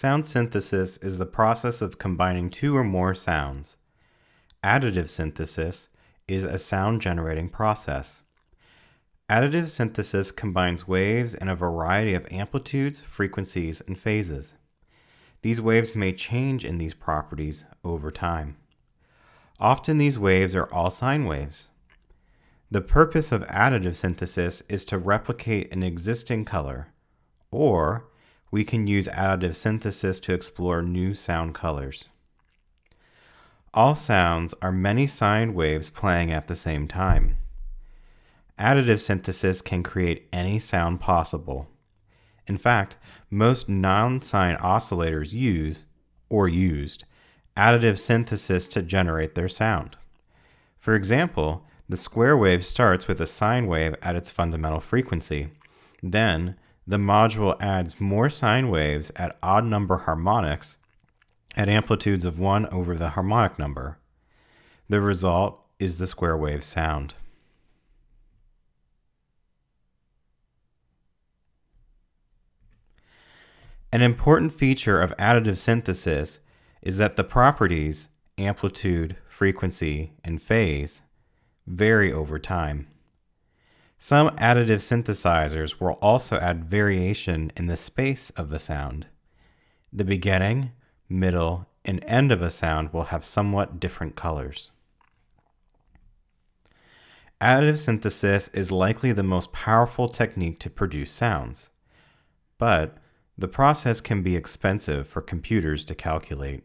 Sound synthesis is the process of combining two or more sounds. Additive synthesis is a sound generating process. Additive synthesis combines waves in a variety of amplitudes, frequencies, and phases. These waves may change in these properties over time. Often these waves are all sine waves. The purpose of additive synthesis is to replicate an existing color, or we can use additive synthesis to explore new sound colors. All sounds are many sine waves playing at the same time. Additive synthesis can create any sound possible. In fact, most non-sine oscillators use, or used, additive synthesis to generate their sound. For example, the square wave starts with a sine wave at its fundamental frequency. Then, the module adds more sine waves at odd number harmonics at amplitudes of 1 over the harmonic number. The result is the square wave sound. An important feature of additive synthesis is that the properties, amplitude, frequency, and phase, vary over time. Some additive synthesizers will also add variation in the space of the sound. The beginning, middle, and end of a sound will have somewhat different colors. Additive synthesis is likely the most powerful technique to produce sounds, but the process can be expensive for computers to calculate.